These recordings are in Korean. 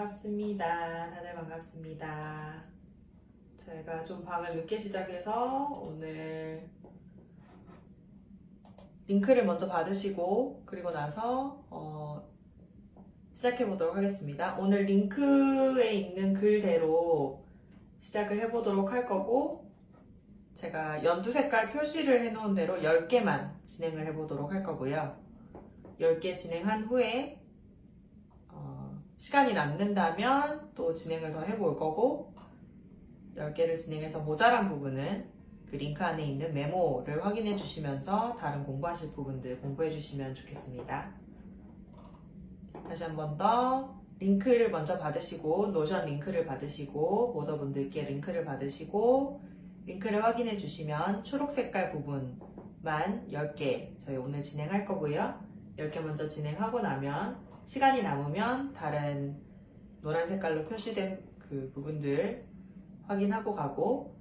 반갑습니다. 다들 반갑습니다. 저희가 좀 방을 늦게 시작해서 오늘 링크를 먼저 받으시고 그리고 나서 어, 시작해 보도록 하겠습니다. 오늘 링크에 있는 글대로 시작을 해보도록 할 거고 제가 연두 색깔 표시를 해놓은 대로 10개만 진행을 해보도록 할 거고요. 10개 진행한 후에 어, 시간이 남는다면 또 진행을 더 해볼 거고 10개를 진행해서 모자란 부분은 그 링크 안에 있는 메모를 확인해 주시면서 다른 공부하실 부분들 공부해 주시면 좋겠습니다. 다시 한 번 더 링크를 먼저 받으시고 Notion 링크를 받으시고 모더분들께 링크를 받으시고 링크를 확인해 주시면 초록 색깔 부분만 10개 저희 오늘 진행할 거고요. 10개 먼저 진행하고 나면 시간이 남으면 다른 노란 색깔로 표시된 그 부분들 확인하고 가고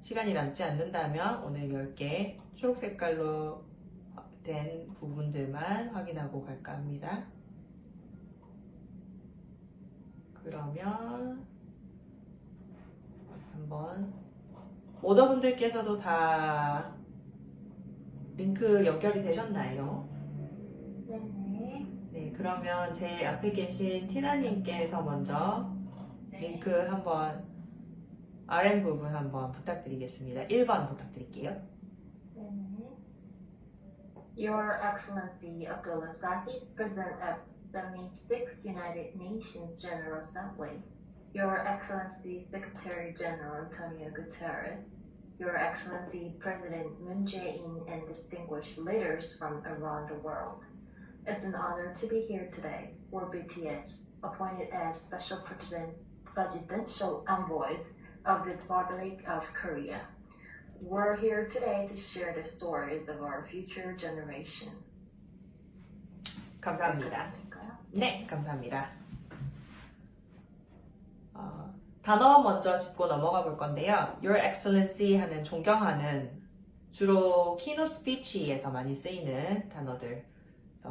시간이 남지 않는다면 오늘 10개 초록 색깔로 된 부분들만 확인하고 갈까 합니다. 그러면 한번 오더분들께서도 다 링크 연결이 되셨나요? 네, 그러면 제 앞에 계신 티나님께서 먼저 링크 한번 RM 부분 한번 부탁드리겠습니다. 1번 부탁드릴게요. Your Excellency Abdullah Sahid, President of 76th United Nations General Assembly. Your Excellency Secretary General Antonio Guterres. Your Excellency President Moon Jae-in and distinguished leaders from around the world. It's an honor to be here today for BTS, appointed as Special President, Presidential Envoys of the Republic of Korea. We're here today to share the stories of our future generation. 감사합니다. 네, 감사합니다. 어, 단어 먼저 짚고 넘어가 볼 건데요. Your Excellency 하는 존경하는 주로 keynote speech에서 많이 쓰이는 단어들.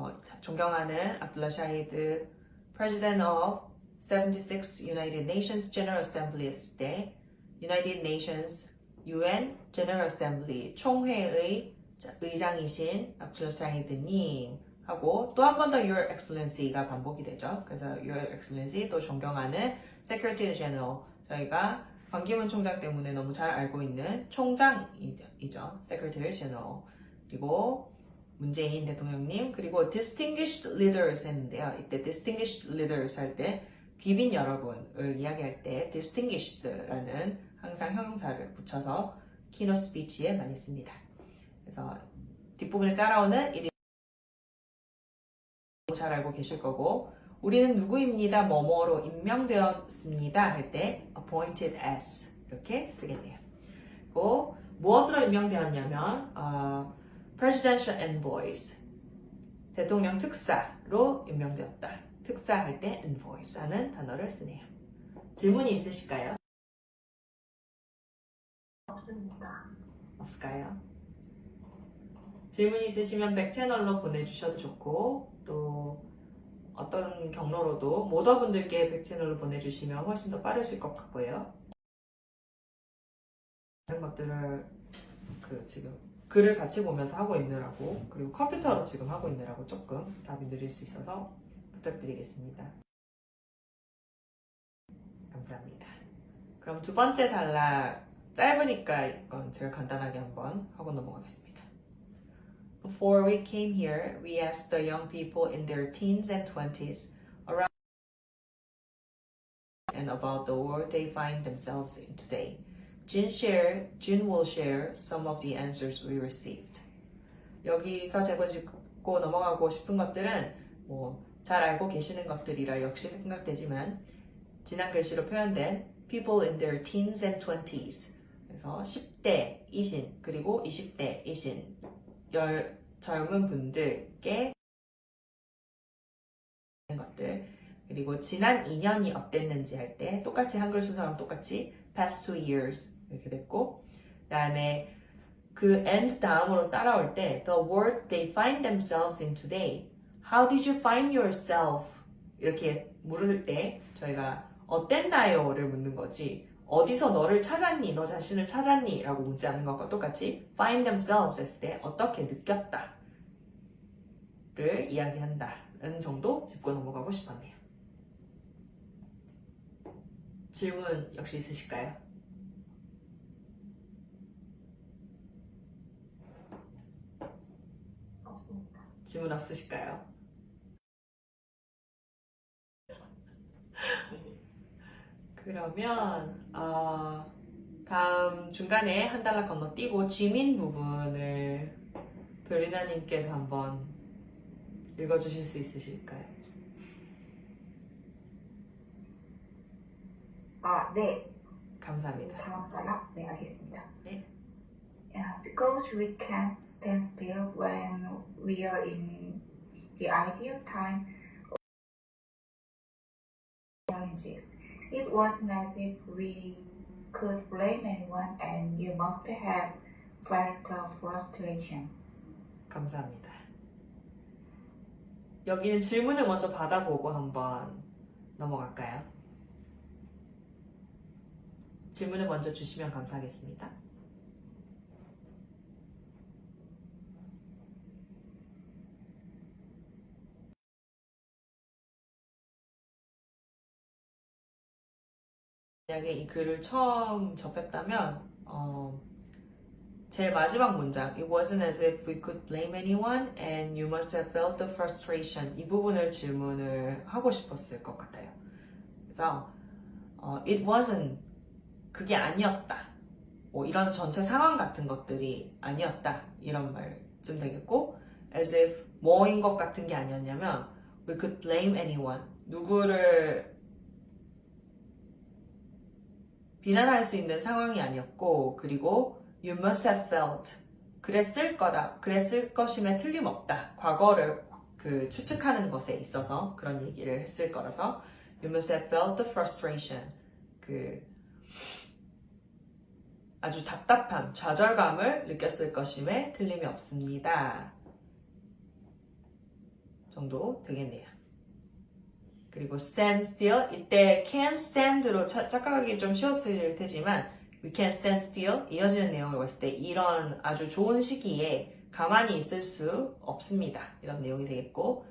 그래서 존경하는 압둘라 샤히드 President of 76 United Nations General Assembly 했을 때 United Nations UN General Assembly 총회의 의장이신 압둘라 샤히드님 하고 또 한 번 더 Your Excellency가 반복이 되죠. 그래서 Your Excellency 또 존경하는 Secretary General 저희가 반기문 총장 때문에 너무 잘 알고 있는 총장이죠. Secretary General 그리고 문재인 대통령님 그리고 Distinguished Leaders 했는데요. 이때 Distinguished Leaders 할 때 귀빈 여러분을 이야기할 때 Distinguished라는 항상 형용사를 붙여서 키노 스피치에 많이 씁니다. 그래서 뒷부분을 따라오는 이잘 알고 계실 거고 우리는 누구입니다. 뭐뭐로 임명되었습니다. 할 때 appointed as 이렇게 쓰겠네요. 그리고 무엇으로 임명되었냐면 어, presidential envoys 대통령 특사로 임명되었다. 특사할 때 envoys 하는 단어를 쓰네요. 질문이 있으실까요? 없습니다. 없을까요? 질문 있으시면 백 채널로 보내주셔도 좋고 또 어떤 경로로도 모더분들께 백 채널로 보내주시면 훨씬 더 빠르실 것 같고요. 다른 것들을 그 지금 글을 같이 보면서 하고 있느라고 그리고 컴퓨터로 지금 하고 있느라고 조금 답이 느릴 수 있어서 부탁드리겠습니다. 감사합니다. 그럼 두 번째 단락 짧으니까 이건 제가 간단하게 한번 하고 넘어가겠습니다. Before we came here, we asked the young people in their teens and 20s around and about the world they find themselves in today. Jin share, Jin will share some of the answers we received. 여기서 제가 짚고 넘어가고 싶은 것들은 뭐 잘 알고 계시는 것들이라 역시 생각되지만 지난 글씨로 표현된 people in their teens and 20s 그래서 10대 이신 그리고 20대 이신 열, 젊은 분들께 것들 그리고 지난 2년이 어땠는지 할 때 똑같이 한글 순서랑 똑같이 past two years 이렇게 됐고 그 다음에 그 and 다음으로 따라올 때 the world they find themselves in today how did you find yourself 이렇게 물을 때 저희가 어땠나요를 묻는 거지 어디서 너를 찾았니? 너 자신을 찾았니? 라고 묻지 않는 것과 똑같이 find themselves 했을 때 어떻게 느꼈다 를 이야기한다는 정도 짚고 넘어가고 싶었네요. 질문 역시 있으실까요? 없습니다. 질문 없으실까요? 그러면 어, 다음 중간에 한 달러 건너뛰고 지민 부분을 별리나님께서 한번 읽어주실 수 있으실까요? 아, 네. 감사합니다. 다음 단락 네 알겠습니다. 네. Yeah, because we can't stand still when we are in the ideal time of challenges. It wasn't as if we could blame anyone, and you must have felt the frustration. 감사합니다. 여기는 질문을 먼저 받아보고 한번 넘어갈까요? 질문을 먼저 주시면 감사하겠습니다. 만약에 이 글을 처음 접했다면 어, 제일 마지막 문장 It wasn't as if we could blame anyone and you must have felt the frustration 이 부분을 질문을 하고 싶었을 것 같아요. 그래서 어, It wasn't 그게 아니었다. 뭐 이런 전체 상황 같은 것들이 아니었다. 이런 말쯤 되겠고 as if 뭐인 것 같은 게 아니었냐면 we could blame anyone 누구를 비난할 수 있는 상황이 아니었고 그리고 you must have felt. 그랬을 거다 그랬을 것임에 틀림없다. 과거를 그 추측하는 것에 있어서 그런 얘기를 했을 거라서 you must have felt the frustration. 그 아주 답답함 좌절감을 느꼈을 것임에 틀림이 없습니다. 정도 되겠네요 그리고 stand still 이때 can stand로 차- 착각하기 좀 쉬웠을 테지만 we can stand still 이어지는 내용을 봤을 때 이런 아주 좋은 시기에 가만히 있을 수 없습니다. 이런 내용이 되겠고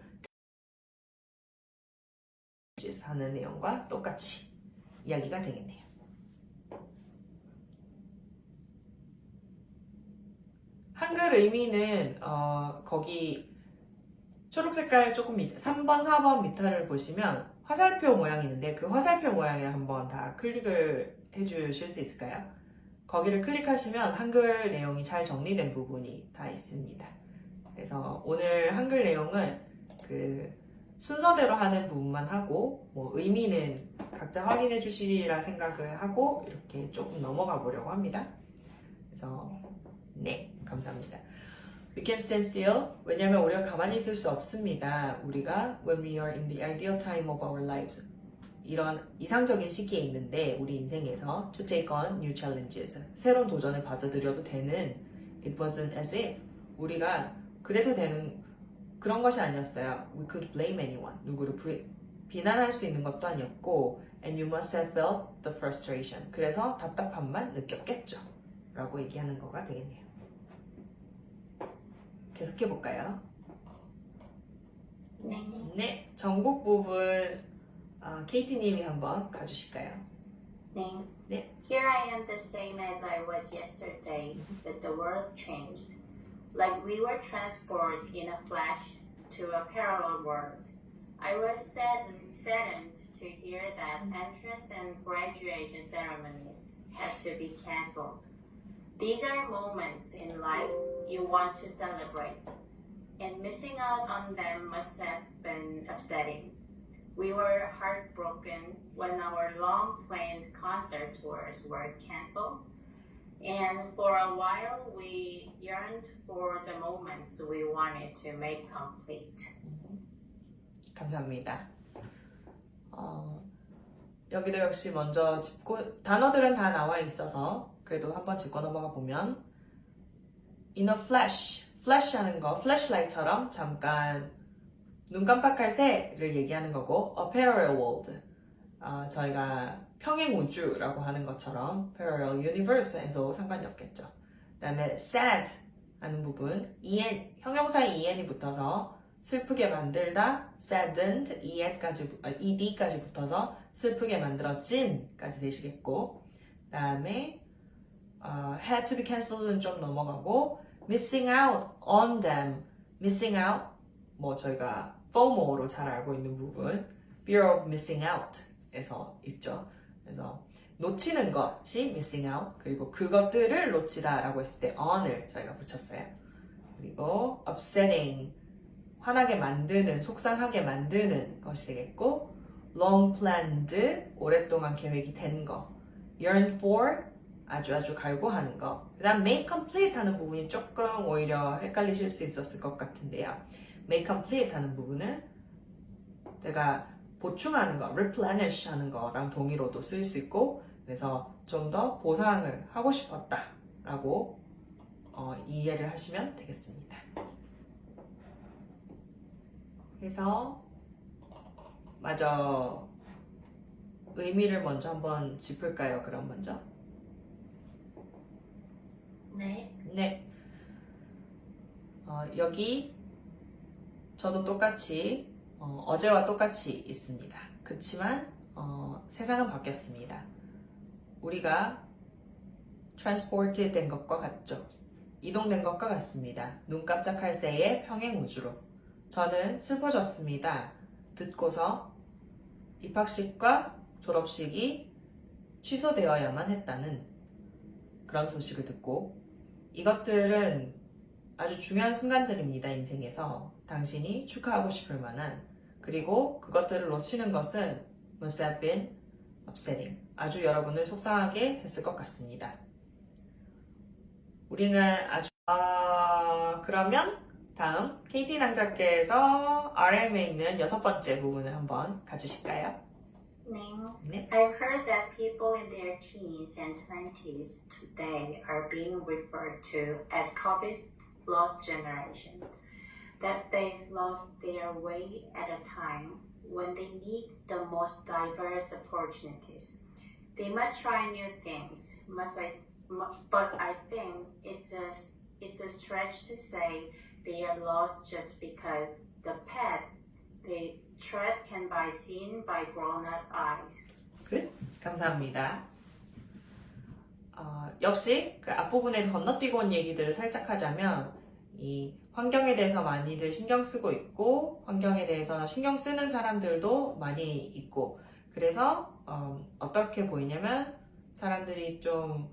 하는 내용과 똑같이 이야기가 되겠네요. 한글 의미는 어, 거기 초록 색깔 조금 밑 3번, 4번 밑에를 보시면 화살표 모양이 있는데 그 화살표 모양을 한번 다 클릭을 해주실 수 있을까요? 거기를 클릭하시면 한글 내용이 잘 정리된 부분이 다 있습니다. 그래서 오늘 한글 내용은 그 순서대로 하는 부분만 하고 뭐 의미는 각자 확인해 주시리라 생각을 하고 이렇게 조금 넘어가 보려고 합니다. 그래서 네, 감사합니다. We can stand still. 왜냐면 우리가 가만히 있을 수 없습니다. 우리가 when we are in the ideal time of our lives. 이런 이상적인 시기에 있는데 우리 인생에서 to take on new challenges. 새로운 도전을 받아들여도 되는 it wasn't as if 우리가 그래도 되는 그런 것이 아니었어요. We could blame anyone. 누구를 부, 비난할 수 있는 것도 아니었고 and you must have felt the frustration. 그래서 답답함만 느꼈겠죠. 라고 얘기하는 거가 되겠네요. 계속해 볼까요? 네. 네, 전국 부분 아, KT님이 한번 가주실까요? Ning. 네. Here I am the same as I was yesterday, but the world changed. Like we were transported in a flash to a parallel world. I was saddened, saddened to hear that entrance and graduation ceremonies had to be cancelled. These are moments in life you want to celebrate, and missing out on them must have been upsetting. We were heartbroken when our long planned concert tours were cancelled, and for a while we yearned for the moments we wanted to make complete. 감사합니다. 어, 여기도 역시 먼저 짚고 단어들은 다 나와 있어서 그래도 한번 짚고 넘어가 보면 in a flash, flash 하는 거 flashlight처럼 잠깐 눈 깜빡할 새를 얘기하는 거고 a parallel world 아, 저희가 평행 우주라고 하는 것처럼 parallel universe에서 상관이 없겠죠. 그 다음에 sad 하는 부분 en 형용사에 en이 붙어서 슬프게 만들다 saddened ed까지 부- 아, ed까지 붙어서 슬프게 만들어진까지 되시겠고 그 다음에 어, had to be canceled는 좀 넘어가고 missing out on them missing out 뭐 저희가 FOMO로 잘 알고 있는 부분 fear of missing out에서 있죠. 그래서 놓치는 것이 missing out 그리고 그것들을 놓치다 라고 했을 때 on을 저희가 붙였어요. 그리고 upsetting 화나게 만드는 속상하게 만드는 것이 되겠고 long planned 오랫동안 계획이 된 거, yearn for 아주 아주 갈구하는 거. 그 다음 make complete 하는 부분이 조금 오히려 헷갈리실 수 있었을 것 같은데요. make complete 하는 부분은 제가 보충하는 거, replenish 하는 거랑 동의로도 쓰일 수 있고 그래서 좀 더 보상을 하고 싶었다 라고 어, 이해를 하시면 되겠습니다. 그래서 마저 의미를 먼저 한번 짚을까요? 그럼 먼저. 네. 네. 어, 여기 저도 똑같이 어, 제와 똑같이 있습니다. 그렇지만 어, 세상은 바뀌었습니다. 우리가 transported 된 것과 같죠. 이동된 것과 같습니다. 눈 깜짝할 새의 평행 우주로. 저는 슬퍼졌습니다. 듣고서 입학식과 졸업식이 취소되어야만 했다는 그런 소식을 듣고 이것들은 아주 중요한 순간들입니다. 인생에서 당신이 축하하고 싶을 만한 그리고 그것들을 놓치는 것은 must have been upsetting 아주 여러분을 속상하게 했을 것 같습니다. 우리는 아주 아, 그러면 다음 KT 낭작계에서 RM에 있는 여섯 번째 부분을 한번 가주실까요? I've heard that people in their teens and 20s today are being referred to as COVID's lost generation. That they've lost their way at a time when they need the most diverse opportunities. They must try new things, must I, but I think it's a, it's a stretch to say they are lost just because the path they tread can be seen by grown-up eyes. 감사합니다. 어, 역시 그 앞부분에 건너뛰고 온 얘기들을 살짝 하자면 이 환경에 대해서 많이들 신경 쓰고 있고 환경에 대해서 신경 쓰는 사람들도 많이 있고 그래서 어, 어떻게 보이냐면 사람들이 좀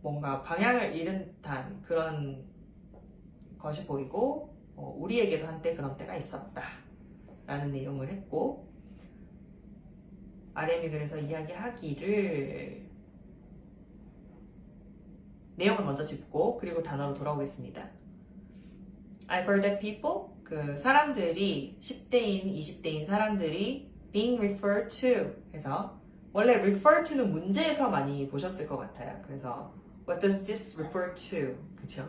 뭔가 방향을 잃은 듯한 그런 것이 보이고 어, 우리에게도 한때 그런 때가 있었다 라는 내용을 했고 RM이 그래서 이야기하기를 내용을 먼저 짚고 그리고 단어로 돌아오겠습니다. I've heard that people 그 사람들이 10대인 20대인 사람들이 being referred to 해서 원래 refer to는 문제에서 많이 보셨을 것 같아요. 그래서 what does this refer to 그쵸?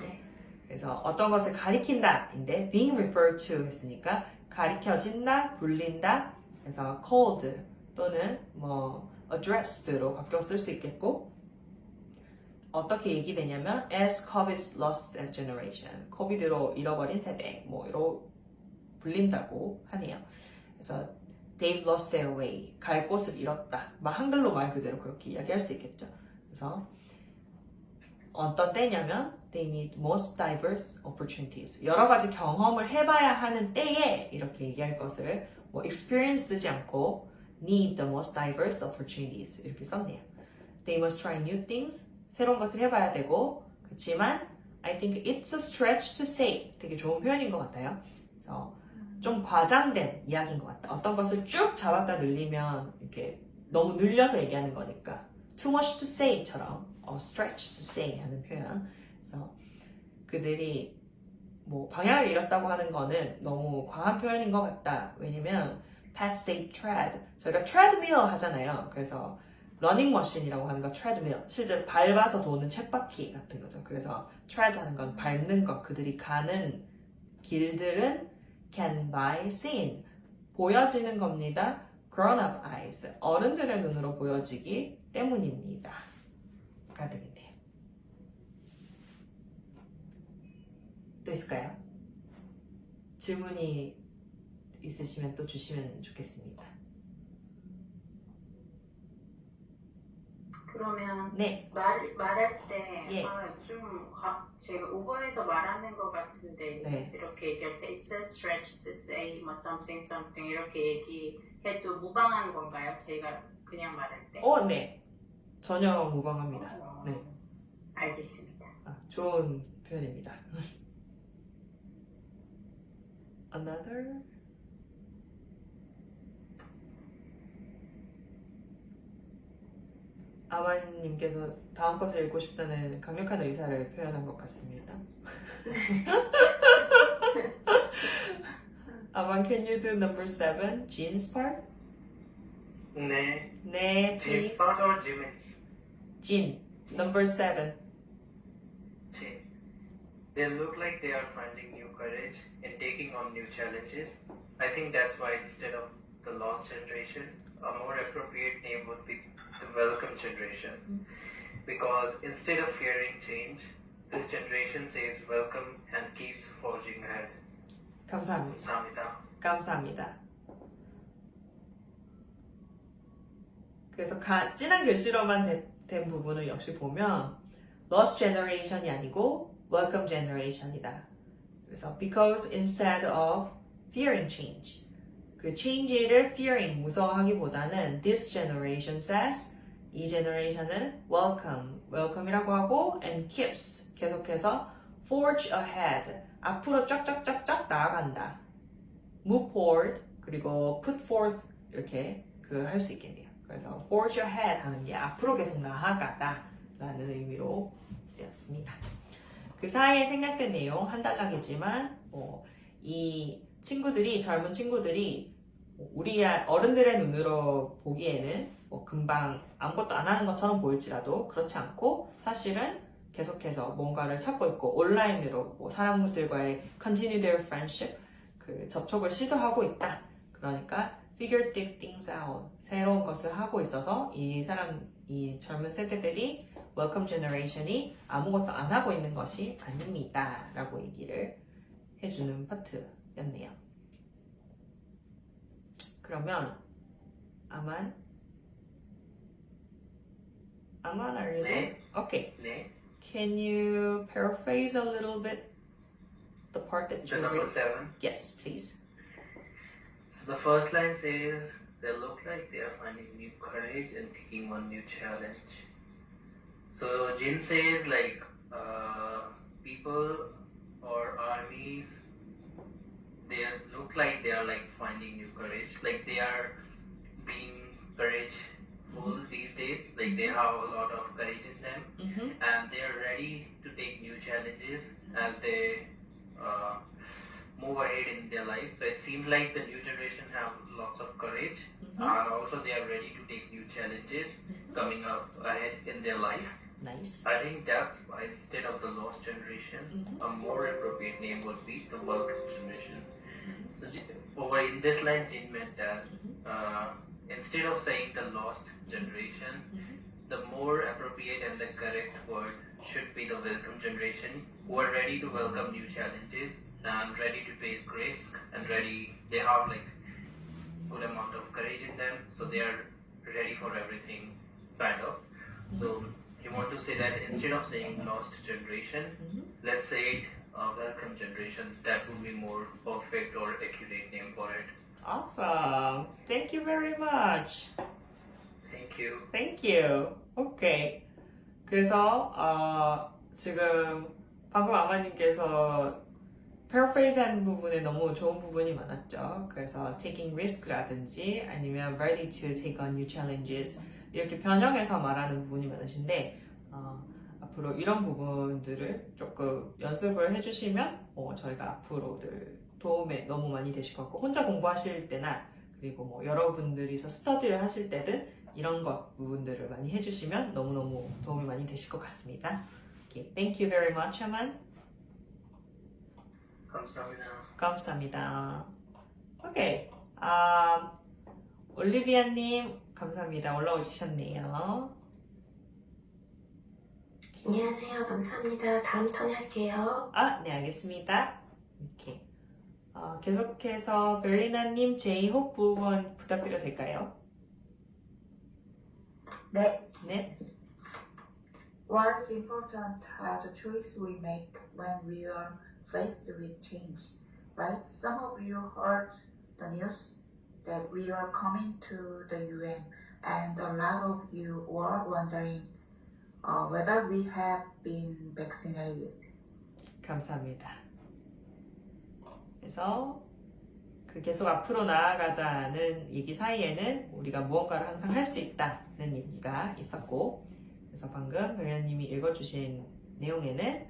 네. 그래서 어떤 것을 가리킨다 인데 being referred to 했으니까 가리켜진다, 불린다 그래서 called 또는 뭐 addressed로 바뀌어 쓸 수 있겠고 어떻게 얘기되냐면 as COVID's lost generation 코비드로 잃어버린 세대 뭐 이로 불린다고 하네요. 그래서 they've lost their way 갈 곳을 잃었다. 막 한글로 말 그대로 그렇게 이야기할 수 있겠죠. 그래서 어떤 때냐면 they need most diverse opportunities 여러 가지 경험을 해봐야 하는 때에 이렇게 얘기할 것을 뭐 experience 쓰지 않고 need the most diverse opportunities 이렇게 썼네요. They must try new things 새로운 것을 해봐야 되고 그렇지만 I think it's a stretch to say 되게 좋은 표현인 것 같아요. 그래서 좀 과장된 이야기인 것 같다. 어떤 것을 쭉 잡았다 늘리면 이렇게 너무 늘려서 얘기하는 거니까 too much to say처럼 어, stretch to say 하는 표현. 그들이 뭐 방향을 잃었다고 하는 거는 너무 과한 표현인 것 같다. 왜냐면 path they tread 저희가 treadmill 하잖아요. 그래서 러닝 머신이라고 하는 거 treadmill 실제로 밟아서 도는 쳇바퀴 같은 거죠. 그래서 tread 하는 건 밟는 것 그들이 가는 길들은 can by seen. 보여지는 겁니다. grown-up eyes. 어른들의 눈으로 보여지기 때문입니다. 가 되겠네요. 또 있을까요? 질문이 있으시면 또 주시면 좋겠습니다. 그러면 네, 말, 말할 때, 예. 아, 좀, 가, 제가 오버해서 말하는 것 같은데, 네. 이렇게 얘기할 때, it's a stretch to say, 뭐, something, something, 이렇게 얘기해도 무방한 건가요? 제가 그냥 말할 때? 어, 네. 전혀 무방합니다. 어, 네. 알겠습니다. 아, 좋은 표현입니다. Another. 아마님께서 다음 것을 읽고 싶다는 강력한 의사를 표현한 것 같습니다. 아만, can you do number seven? Jeans part? 네, 네, jeans please. part or jeans? Jean, number seven. Jean. They look like they are finding new courage in taking on new challenges. I think that's why instead of the lost generation, a more appropriate name would be the welcome generation. Because instead of fearing change, this generation says welcome and keeps forging ahead. 감사합니다. 감사합니다. 감사합니다. 그래서 가, 진한 글씨로만 된, 된 부분을 역시 보면 lost generation이 아니고 welcome generation이다. 그래서 because instead of fearing change 그 change를 fearing 무서워하기보다는 this generation says 이 generation은 welcome welcome이라고 하고 and keeps 계속해서 forge ahead 앞으로 쫙쫙쫙쫙 나아간다. move forward 그리고 put forth 이렇게 그 할 수 있겠네요. 그래서 forge ahead 하는 게 앞으로 계속 나아가다 라는 의미로 쓰였습니다. 그 사이에 생략된 내용 한 단락이지만 어, 이 친구들이 젊은 친구들이 우리 어른들의 눈으로 보기에는 뭐 금방 아무것도 안 하는 것처럼 보일지라도 그렇지 않고 사실은 계속해서 뭔가를 찾고 있고 온라인으로 뭐 사람들과의 continue their friendship 그 접촉을 시도하고 있다. 그러니까 figure things out 새로운 것을 하고 있어서 이 사람 이 젊은 세대들이 welcome generation이 아무것도 안 하고 있는 것이 아닙니다라고 얘기를 해주는 파트였네요. 그러면 아만 아만 are you there? Okay. 네, Can you paraphrase a little bit the part that the you number read? seven. Yes, please. So the first line says, they look like they are finding new courage and taking on new challenge. So Jin says like uh, people or armies, they look like they are like finding new courage, like they are being courageful these days, like they have a lot of courage in them Mm-hmm. and they are ready to take new challenges as they uh, move ahead in their lives. So it seems like the new generation have lots of courage Mm-hmm. and also they are ready to take new challenges coming up ahead in their life. Nice. I think that's why instead of the lost generation, Mhm. a more appropriate name would be the welcome generation. So J- over in this line, Jin meant that uh, instead of saying the lost generation, Mhm. the more appropriate and the correct word should be the welcome generation who are ready to welcome new challenges and ready to take risk and ready they have like good amount of courage in them so they are ready for everything kind of so you want to say that instead of saying lost generation Mhm. let's say it uh, welcome generation that would be more perfect or accurate name for it Awesome. Thank you very much. thank you Thank you. 오케이. 그래서 어, 지금 방금 아마님께서 paraphrase 부분에 너무 좋은 부분이 많았죠. 그래서 taking risk라든지 아니면 ready to take on new challenges 이렇게 변형해서 말하는 부분이 많으신데 어, 앞으로 이런 부분들을 조금 연습을 해주시면 어, 저희가 앞으로들 도움에 너무 많이 되실 것 같고 혼자 공부하실 때나 그리고 뭐 여러분들이서 스터디를 하실 때든 이런 것 부분들을 많이 해주시면 너무너무 도움이 많이 되실 것 같습니다. Okay, thank you very much, Aman. 감사합니다. 감사합니다. 오케이. 아, 올리비아님, 감사합니다. 올라오셨네요. 안녕하세요. 감사합니다. 다음 턴에 할게요. 아, 네, 알겠습니다. 이렇게. 어, 계속해서 베리나님, 제이홉 부분 부탁드려도 될까요? 네. 네. What is important are the choices we make when we are faced with change. Right? Some of you heard the news that we are coming to the UN, and a lot of you were wondering uh, whether we have been vaccinated. 감사합니다. 그래서 그 계속 앞으로 나아가자는 얘기 사이에는 우리가 무언가를 항상 할 수 있다는 얘기가 있었고 그래서 방금 배현님이 읽어주신 내용에는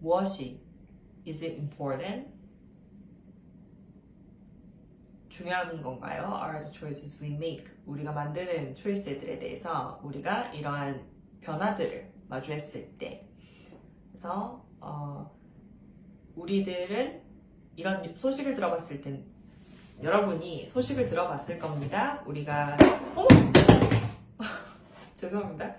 무엇이 is it important? 중요한 건가요? Are the choices we make? 우리가 만드는 초이스들에 대해서 우리가 이러한 변화들을 마주했을 때 그래서 어, 우리들은 이런 소식을 들어봤을 땐 여러분이 소식을 들어봤을 겁니다. 우리가 어머! 죄송합니다.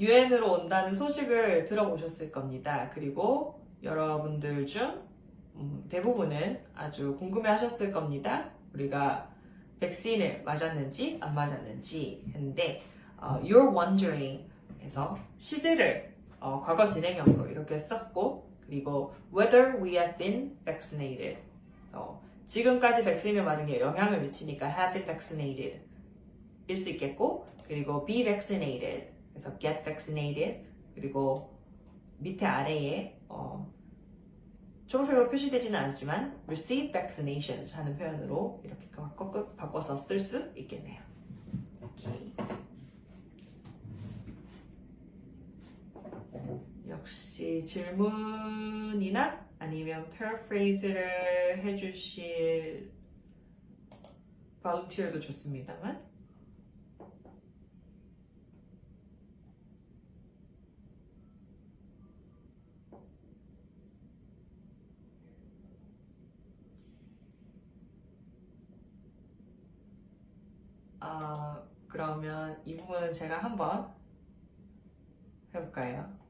유엔으로 온다는 소식을 들어보셨을 겁니다. 그리고 여러분들 중 음, 대부분은 아주 궁금해 하셨을 겁니다. 우리가 백신을 맞았는지 안 맞았는지 했는데 어, you're wondering 해서 시제를 어, 과거 진행형으로 이렇게 썼고 그리고 whether we have been vaccinated 어, 지금까지 백신을 맞은 게 영향을 미치니까 have been vaccinated 일 수 있겠고 그리고 be vaccinated 그래서 get vaccinated 그리고 밑에 아래에 어, 초록색으로 표시되지는 않지만 receive vaccinations 하는 표현으로 이렇게 바꿔, 바꿔서 쓸 수 있겠네요. 오케이. 역시 질문이나 아니면 paraphrase를 해주실 volunteer도 좋습니다만 아 그러면 이 부분은 제가 한번 해볼까요?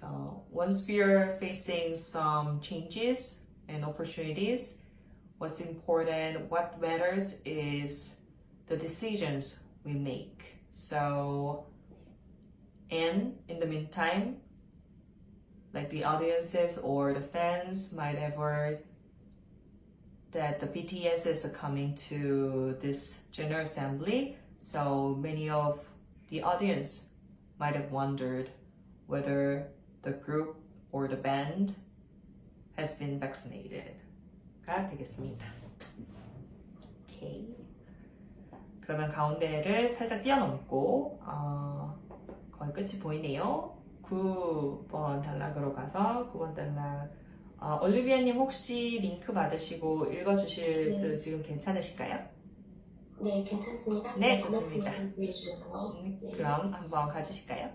So once we are facing some changes and opportunities, what's important, what matters is the decisions we make. So, and in the meantime, like the audiences or the fans might have heard that the BTS is coming to this General Assembly. So many of the audience might have wondered whether the group or the band has been vaccinated. 가 되겠습니다. 오케이. 그러면 가운데를 살짝 뛰어넘고 어, 거의 끝이 보이네요. 9번 단락으로 가서 9번 단락 어, 올리비아님 혹시 링크 받으시고 읽어주실 수 네. 지금 괜찮으실까요? 네, 괜찮습니다. 네, 고맙습니다. 좋습니다. 주셔서. 음, 네. 그럼 한번 가주실까요?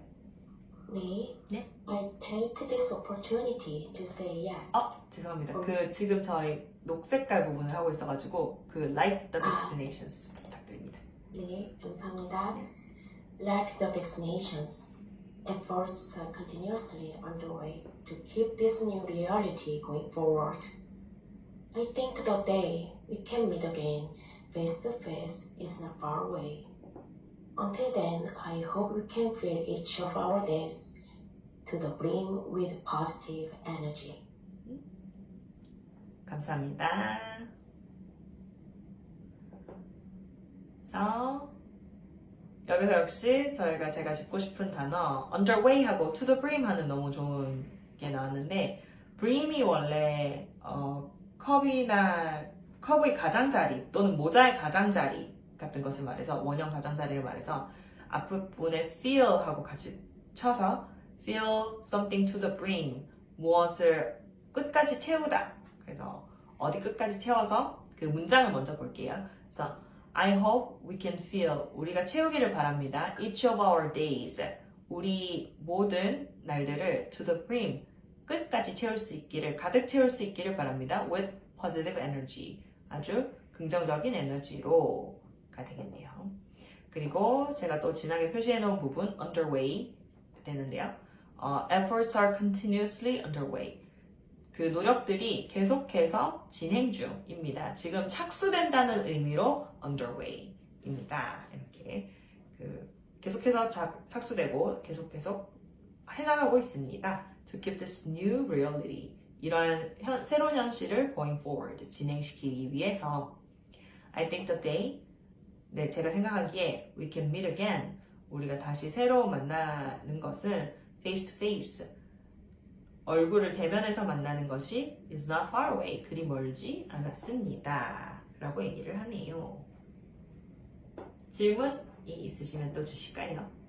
네. 네. I take this opportunity to say yes. 어, 죄송합니다. 어. 그 지금 저희 녹색깔 부분을 하고 있어가지고 그 like the 아. vaccinations 부탁드립니다. 네, 감사합니다. Like the vaccinations, efforts are continuously underway to keep this new reality going forward. I think the day we can meet again face to face is not far away. Until then, I hope we can fill each of our days to the brim with positive energy. 감사합니다. 그래서 여기서 역시 저희가 제가 짚고 싶은 단어 underway 하고 to the brim 하는 너무 좋은 게 나왔는데 brim이 원래 어, 컵이나 컵의 가장자리 또는 모자의 가장자리 같은 것을 말해서 원형 가장자리를 말해서 앞부분에 fill 하고 같이 쳐서 fill something to the brim 무엇을 끝까지 채우다 그래서 어디 끝까지 채워서 그 문장을 먼저 볼게요. 그래서 I hope we can fill 우리가 채우기를 바랍니다. Each of our days 우리 모든 날들을 to the brim 끝까지 채울 수 있기를 가득 채울 수 있기를 바랍니다. with positive energy 아주 긍정적인 에너지로가 되겠네요. 그리고 제가 또 진하게 표시해 놓은 부분 underway 되는데요. 어, efforts are continuously underway. 그 노력들이 계속해서 진행 중입니다. 지금 착수된다는 의미로 underway입니다. 이렇게 그 계속해서 착, 착수되고 계속 계속 해나가고 있습니다. To keep this new reality. 이러한 현, 새로운 현실을 going forward 진행시키기 위해서 I think the day 네, 제가 생각하기에 we can meet again 우리가 다시 새로 만나는 것은 face to face 얼굴을 대면해서 만나는 것이 is not far away 그리 멀지 않았습니다 라고 얘기를 하네요 질문이 있으시면 또 주실까요?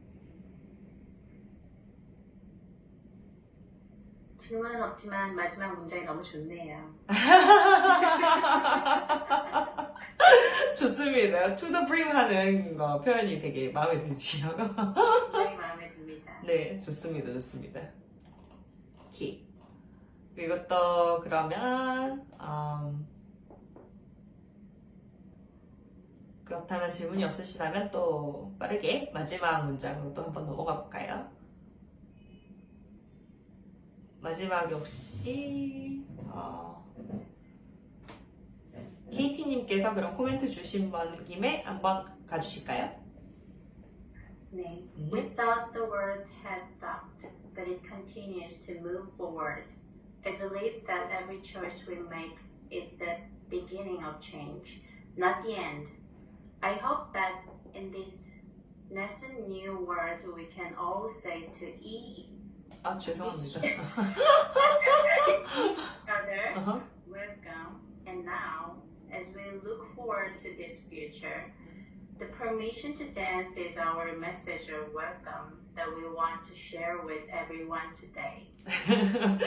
질문은 없지만 마지막 문장이 너무 좋네요. 좋습니다 to the brim 하는 거 표현이 되게 마음에 들지요 굉장히 마음에 듭니다. 네, 좋습니다, 좋습니다. 오케이. 그리고 또 그러면 음, 그렇다면 질문이 없으시다면 또 빠르게 마지막 문장으로 또 한번 넘어가 볼까요? 마지막 역시 어, KT님께서 그럼 코멘트 주신 번 김에 한번 가주실까요? 네. 음. We thought the world has stopped, but it continues to move forward. I believe that every choice we make is the beginning of change, not the end. I hope that in this nascent new world we can all say to e- 아 죄송합니다. each other 어허. welcome. And now, as we look forward to this future, the permission to dance is our message of welcome that we want to share with everyone today.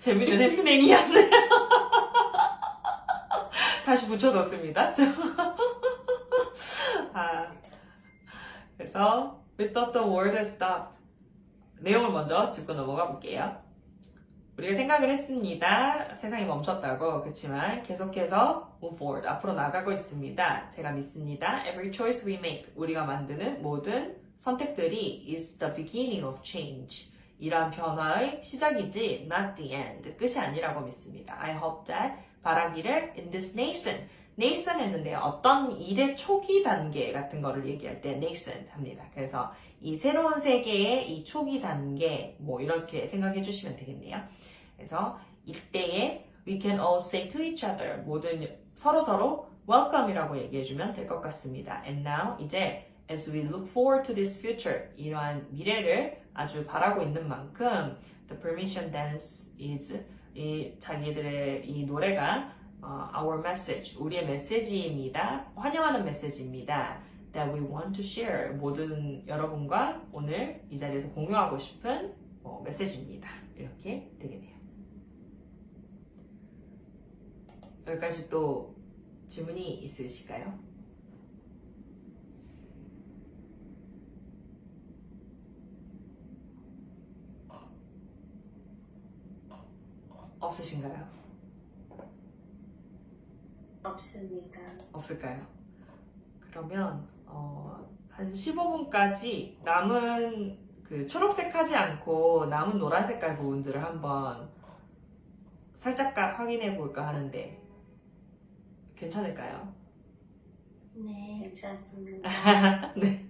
재밌는 해프닝이었네요. 다시 붙여뒀습니다. 아, 그래서 We thought the world had stopped. 내용을 먼저 짚고 넘어가 볼게요. 우리가 생각을 했습니다. 세상이 멈췄다고. 그렇지만 계속해서 move forward. 앞으로 나가고 있습니다. 제가 믿습니다. Every choice we make. 우리가 만드는 모든 선택들이 is the beginning of change. 이러한 변화의 시작이지 not the end. 끝이 아니라고 믿습니다. I hope that 바라기를 in this nation. nascent 했는데요. 어떤 일의 초기 단계 같은 거를 얘기할 때 nascent 합니다. 그래서 이 새로운 세계의 이 초기 단계 뭐 이렇게 생각해 주시면 되겠네요. 그래서 이때에 we can all say to each other 모든 서로 서로 welcome이라고 얘기해 주면 될 것 같습니다. And now 이제 as we look forward to this future 이러한 미래를 아주 바라고 있는 만큼 the permission dance is 이 자기들의 이 노래가 어, our message 우리의 메시지입니다. 환영하는 메시지입니다. That we want to share 모든 여러분과 오늘 이 자리에서 공유하고 싶은 어, 메시지입니다. 이렇게 되겠네요. 여기까지 또 질문이 있으실까요? 없으신가요? 없습니다. 없을까요? 그러면 어, 한 15분까지 남은 그 초록색 하지 않고 남은 노란 색깔 부분들을 한번 살짝 확인해 볼까 하는데 괜찮을까요? 네, 괜찮습니다. 네.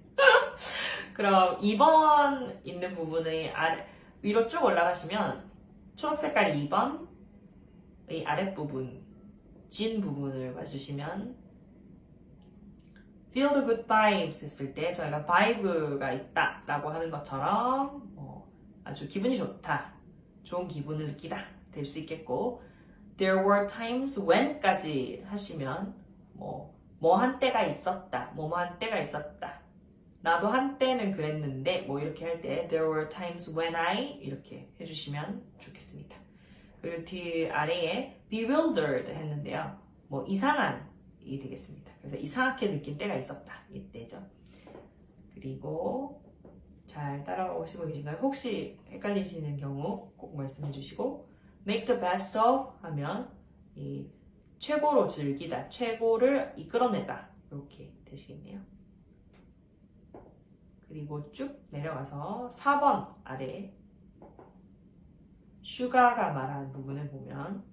그럼 2번 있는 부분의 아래, 위로 쭉 올라가시면 초록 색깔 2번의 아랫부분, 진 부분을 봐주시면 feel the good vibes 했을 때 저희가 vibe가 있다 라고 하는 것처럼 뭐 아주 기분이 좋다, 좋은 기분을 느끼다 될 수 있겠고 there were times when까지 하시면 뭐 뭐 한때가 있었다, 뭐뭐 한때가 있었다. 나도 한때는 그랬는데 뭐 이렇게 할 때 there were times when I 이렇게 해주시면 좋겠습니다. 그리고 뒤 아래에 bewildered 했는데요. 뭐 이상한 이 되겠습니다. 그래서 이상하게 느낄 때가 있었다 이때죠. 그리고 잘 따라오시고 계신가요? 혹시 헷갈리시는 경우 꼭 말씀해 주시고 make the best of 하면 이 최고로 즐기다, 최고를 이끌어내다 이렇게 되시겠네요. 그리고 쭉 내려가서 4번 아래 슈가가 말한 부분을 보면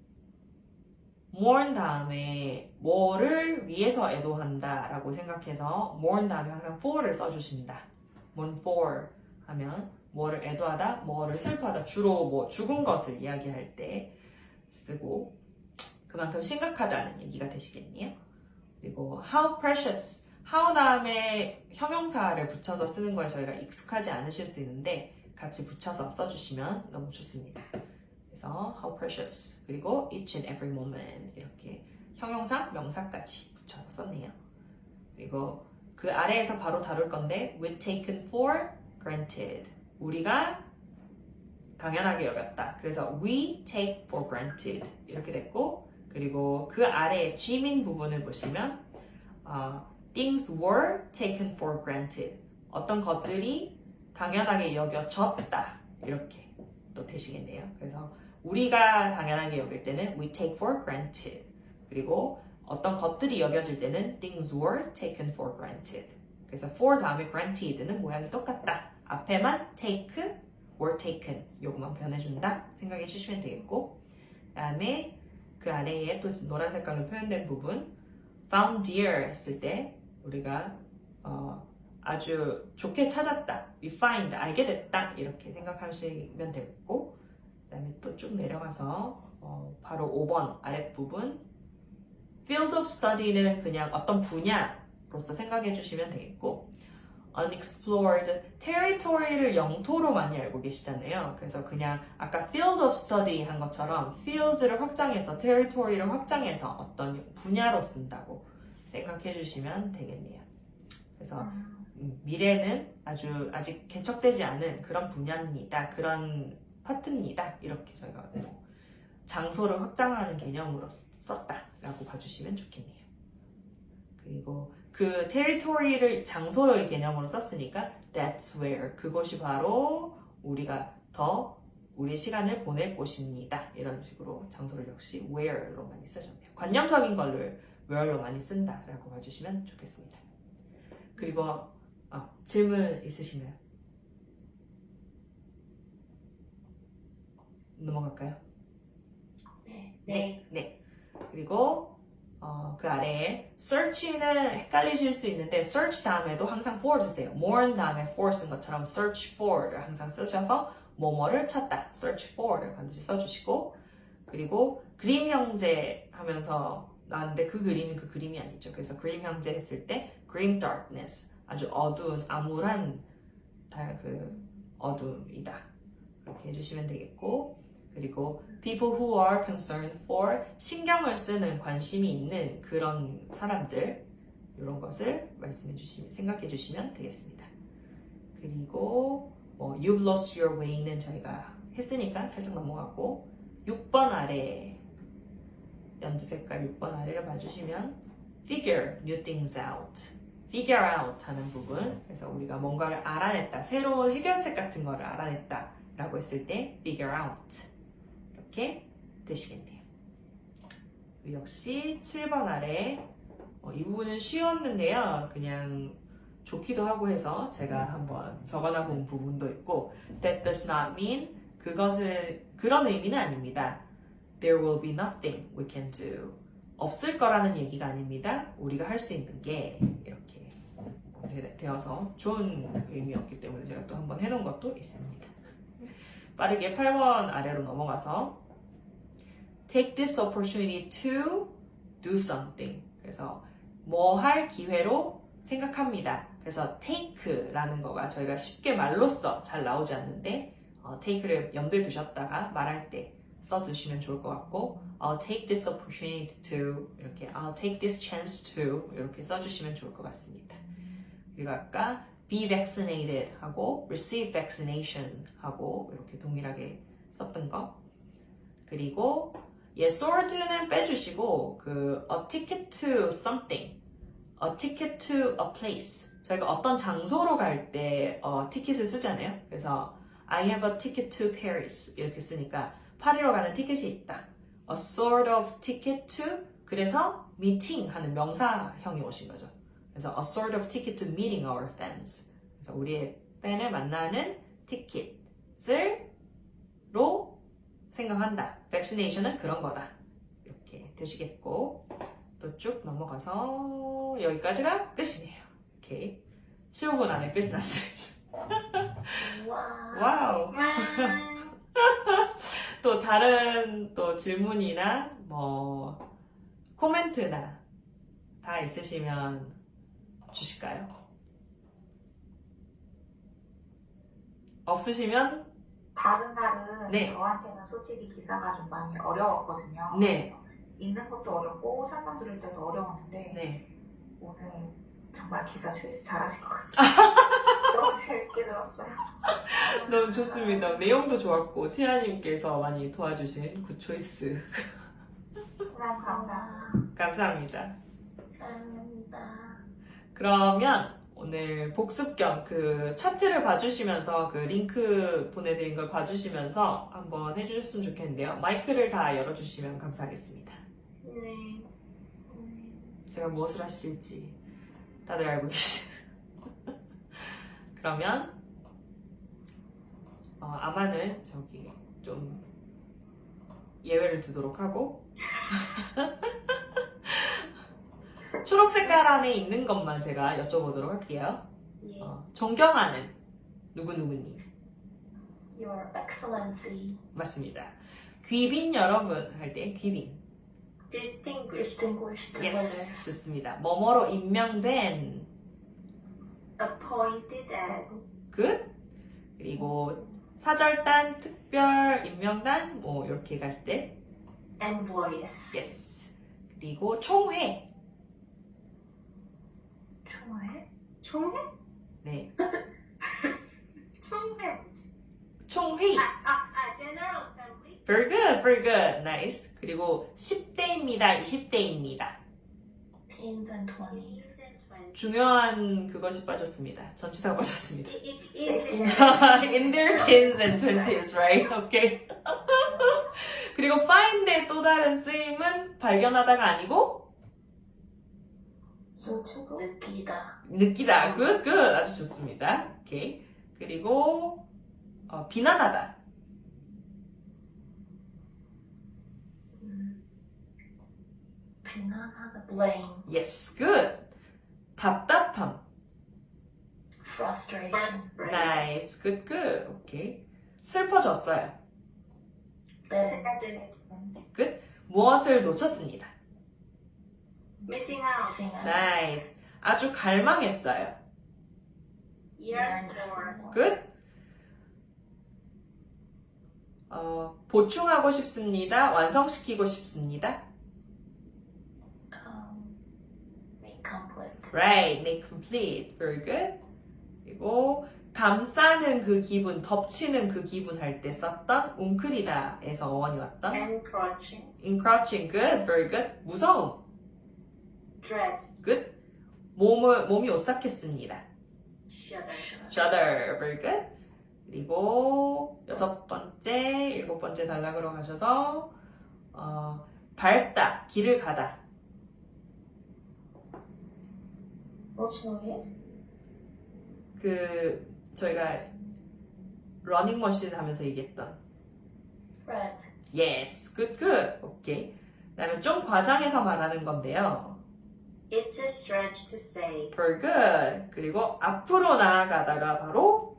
mourn 다음에 뭐를 위해서 애도한다 라고 생각해서 mourn 다음에 항상 for를 써주신다. mourn for 하면 뭐를 애도하다, 뭐를 슬퍼하다 주로 뭐 죽은 것을 이야기할 때 쓰고 그만큼 심각하다는 얘기가 되시겠네요. 그리고 how precious, how 다음에 형용사를 붙여서 쓰는 거에 저희가 익숙하지 않으실 수 있는데 같이 붙여서 써주시면 너무 좋습니다. 그래서 how precious 그리고 each and every moment 이렇게 형용사, 명사까지 붙여서 썼네요. 그리고 그 아래에서 바로 다룰 건데 we taken for granted 우리가 당연하게 여겼다. 그래서 we take for granted 이렇게 됐고 그리고 그 아래에 지민 부분을 보시면 어, things were taken for granted 어떤 것들이 당연하게 여겨졌다 이렇게 또 되시겠네요. 그래서 우리가 당연하게 여길 때는 we take for granted. 그리고 어떤 것들이 여겨질 때는 things were taken for granted. 그래서 for 다음에 granted는 모양이 똑같다. 앞에만 take, were taken. 요것만 변해준다. 생각해 주시면 되겠고 그 다음에 그 아래에 또 노란 색깔로 표현된 부분 found dear 했을 때 우리가 어, 아주 좋게 찾았다. we find 알게 됐다. 이렇게 생각하시면 되겠고 그 다음에 또 쭉 내려가서 어, 바로 5번 아랫부분 field of study는 그냥 어떤 분야로서 생각해 주시면 되겠고 unexplored territory를 영토로 많이 알고 계시잖아요. 그래서 그냥 아까 field of study 한 것처럼 field를 확장해서 territory를 확장해서 어떤 분야로 쓴다고 생각해 주시면 되겠네요. 그래서 음, 미래는 아주 아직 개척되지 않은 그런 분야입니다. 그런 파트입니다. 이렇게 저희가 또 장소를 확장하는 개념으로 썼다라고 봐주시면 좋겠네요. 그리고 그 territory를 장소의 개념으로 썼으니까 that's where 그것이 바로 우리가 더 우리의 시간을 보낼 곳입니다. 이런 식으로 장소를 역시 where로 많이 쓰셨네요. 관념적인 걸를 where로 많이 쓴다라고 봐주시면 좋겠습니다. 그리고 아, 질문 있으시나요? 넘어갈까요? 네. 네. 그리고 어, 그 아래에 search는 헷갈리실 수 있는데 search 다음에도 항상 for 쓰세요. mourn 다음에 for 쓴 것처럼 search for를 항상 쓰셔서 뭐뭐를 찾다 search for를 반드시 써주시고 그리고 그림 형제 하면서 나왔는데 그 그림이 그 그림이 아니죠. 그래서 그림 형제 했을 때 grim darkness 아주 어두운 암울한 다- 그 어둠이다. 그렇게 해주시면 되겠고 그리고 people who are concerned for 신경을 쓰는 관심이 있는 그런 사람들 이런 것을 말씀해 주시면 생각해 주시면 되겠습니다. 그리고 뭐 you've lost your way는 저희가 했으니까 살짝 넘어가고 6번 아래 연두 색깔 6번 아래를 봐주시면 figure new things out figure out 하는 부분 그래서 우리가 뭔가를 알아냈다 새로운 해결책 같은 거를 알아냈다 라고 했을 때 figure out 이렇게 되시겠네요. 역시 7번 아래 어, 이 부분은 쉬웠는데요. 그냥 좋기도 하고 해서 제가 한번 적어놔 본 부분도 있고 That does not mean 그것은 그런 의미는 아닙니다. There will be nothing we can do. 없을 거라는 얘기가 아닙니다. 우리가 할 수 있는 게 이렇게 되- 되어서 좋은 의미였기 때문에 제가 또 한번 해놓은 것도 있습니다. 빠르게 8번 아래로 넘어가서 take this opportunity to do something. 그래서 뭐 할 기회로 생각합니다. 그래서 take라는 거가 저희가 쉽게 말로써 잘 나오지 않는데 어, take를 염두에 두셨다가 말할 때 써두시면 좋을 것 같고 I'll take this opportunity to 이렇게 I'll take this chance to 이렇게 써주시면 좋을 것 같습니다. 그리고 아까 be vaccinated 하고 receive vaccination 하고 이렇게 동일하게 썼던 거 그리고 예, sword는 빼주시고 그 a ticket to something, a ticket to a place, 저희가 어떤 장소로 갈때 어, 티켓을 쓰잖아요. 그래서 I have a ticket to Paris 이렇게 쓰니까 파리로 가는 티켓이 있다. A sort of ticket to 그래서 meeting 하는 명사형이 오신 거죠. 그래서 a sort of ticket to meeting our fans. 그래서 우리의 팬을 만나는 티켓을 로 생각한다. vaccination은 그런 거다. 이렇게 되시겠고 또 쭉 넘어가서 여기까지가 끝이네요. 오케이. 15분 안에 끝이 났습니다. Wow. 또 다른 또 질문이나 뭐 코멘트나 다 있으시면 주실까요? 없으시면 다른 날은 네. 저한테는 솔직히 기사가 좀 많이 어려웠거든요. 네. 읽는 것도 어렵고 설명 들을 때도 어려웠는데 네. 오늘 정말 기사 choice 잘하신 것 같습니다. 너무 재밌게 들었어요. 너무 좋습니다. 내용도 좋았고 티아님께서 많이 도와주신 good choice 감사합니다. 감사합니다. 감사합니다. 그러면 오늘 복습 겸 그 차트를 봐주시면서 그 링크 보내드린 걸 봐주시면서 한번 해주셨으면 좋겠는데요. 마이크를 다 열어주시면 감사하겠습니다. 네. 제가 무엇을 하실지 다들 알고 계시죠? 그러면 어, 아마는 저기 좀 예외를 두도록 하고 초록 색깔 안에 있는 것만 제가 여쭤보도록 할게요. 예. 어, 존경하는 누구누구님 Your Excellency. 맞습니다. 귀빈 여러분 할 때 귀빈 Distinguished. Distinguished yes 좋습니다. 뭐뭐로 임명된 Appointed as. 끝 그리고 사절단 특별 임명단 뭐 이렇게 갈 때 Envoys. yes 그리고 총회 총회? 네 총회. 총회 아, 아, 아, General Assembly. very good very good nice 그리고 10대입니다 20대입니다 In the 20s and 20s. 중요한 그것이 빠졌습니다 전치사가 빠졌습니다 in their teens and twenties, right? Okay. 그리고 find의 또 다른 쓰임은 발견하다가 아니고 수치고 느끼다. 느끼다. good, good. 아주 좋습니다. 오케이. 그리고 어, 비난하다. 음. 비난하다. Blame. yes, good. 답답함. Frustration. nice, good, good. 오케이. 슬퍼졌어요. Saddened. 무엇을 놓쳤습니다. Missing out. nice. 아주 갈망했어요. Yearned for. good. 어, 보충하고 싶습니다. 완성시키고 싶습니다. Um, make complete. Right, make complete. Very good. 그리고 감싸는 그 기분, 덮치는 그 기분 할 때 썼던 웅크리다에서 어원이 왔던 Encroaching. encroaching. Good, very good. 무서움. Dread. Good. 몸을 몸이 오싹했습니다. Shudder. Shudder. Very good. 그리고 여섯 번째, 일곱 번째 단락으로 가셔서 어, 밟다, 길을 가다. Fortunately, 그 저희가 러닝머신 하면서 얘기했던 Fred. Yes, good, good. 오케이. 그다음에 좀 과장해서 말하는 건데요. It's a stretch to say. Very good. 그리고 앞으로 나아가다가 바로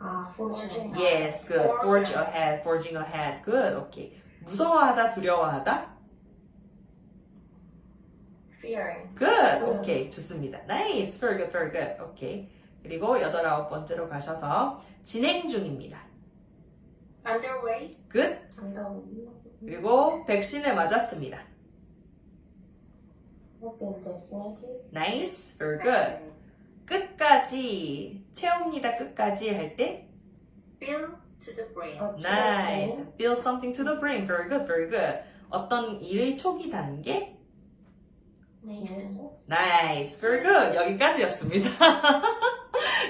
uh, fortunately, Yes, good. Forge ahead, forging ahead. Good. 오케이. 무서워하다, 두려워하다. Fearing. Good. 오케이. 좋습니다. Nice. Very good, very good. 오케이. 그리고 여덟 아홉 번째로 가셔서 진행 중입니다. Underway. Good. 그리고 백신을 맞았습니다. Nice. Very good. 끝까지 채웁니다. 끝까지 할 때 Fill to the the nice. Feel something to the brain. Very good. Very good. 어떤 일의 초기 단계 nations. Nice, very good. 여기까지였습니다.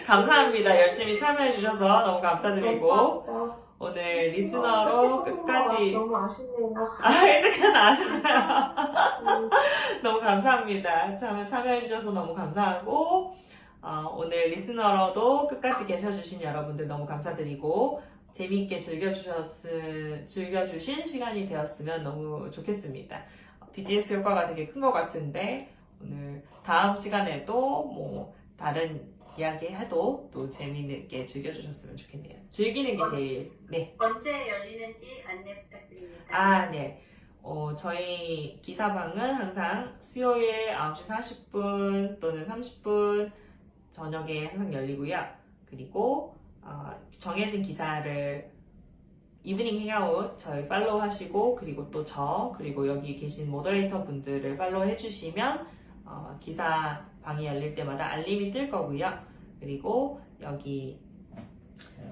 감사합니다. 열심히 참여해 주셔서 너무 감사드리고 오늘 리스너로 끝까지 너무 아쉽네요. 아, 일찍은 아쉽나요? 너무 감사합니다. 참, 참여해주셔서 너무 감사하고, 어, 오늘 리스너로도 끝까지 계셔주신 여러분들 너무 감사드리고, 재미있게 즐겨주셨, 즐겨주신 시간이 되었으면 너무 좋겠습니다. BTS 효과가 되게 큰 것 같은데, 오늘 다음 시간에도 뭐, 다른 이야기 해도 또 재미있게 즐겨주셨으면 좋겠네요. 즐기는 게 제일, 네. 언제 열리는지 안내 부탁드립니다. 아, 네. 어, 저희 기사방은 항상 수요일 9시 40분 또는 30분 저녁에 항상 열리고요. 그리고 어, 정해진 기사를 Evening Hangout 저희 follow 하시고 그리고 또 저 그리고 여기 계신 moderator 분들을 follow 해주시면 어, 기사 방이 열릴 때마다 알림이 뜰 거고요. 그리고 여기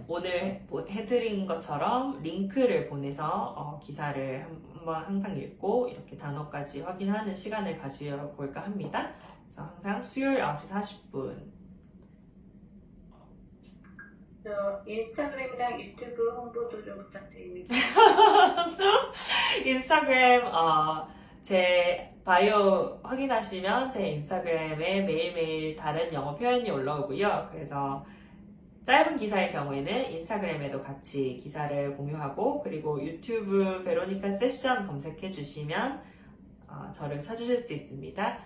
오늘 보- 해드린 것처럼 링크를 보내서 어, 기사를 한번 항상 읽고 이렇게 단어까지 확인하는 시간을 가져볼까 합니다. 그래서 항상 수요일 9시 40분. 저 인스타그램이랑 유튜브 홍보도 좀 부탁드립니다. 인스타그램 어, 제 바이오 확인하시면 제 인스타그램에 매일매일 다른 영어 표현이 올라오고요. 그래서 짧은 기사의 경우에는 인스타그램에도 같이 기사를 공유하고 그리고 유튜브 베로니카 세션 검색해 주시면 어, 저를 찾으실 수 있습니다.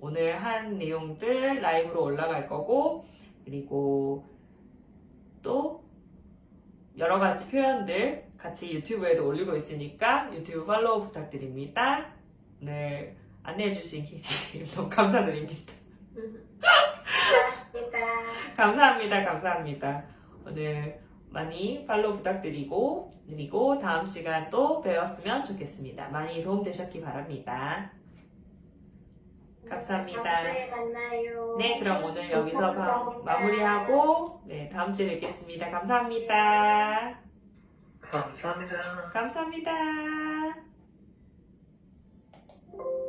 오늘 한 내용들 라이브로 올라갈 거고 그리고 또 여러 가지 표현들 같이 유튜브에도 올리고 있으니까 유튜브 팔로우 부탁드립니다. 오늘 안내해주신 KT님 너무 감사드립니다. 감사합니다. 감사합니다. 감사합니다. 오늘 많이 팔로우 부탁드리고 그리고 다음 시간 또 배웠으면 좋겠습니다. 많이 도움되셨기 바랍니다. 감사합니다. 다음 주에 만나요. 네, 그럼 오늘 여기서 마, 마무리하고 네, 다음 주에 뵙겠습니다. 감사합니다. 감사합니다. 감사합니다. thank you